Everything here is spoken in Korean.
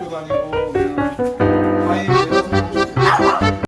학교 다니고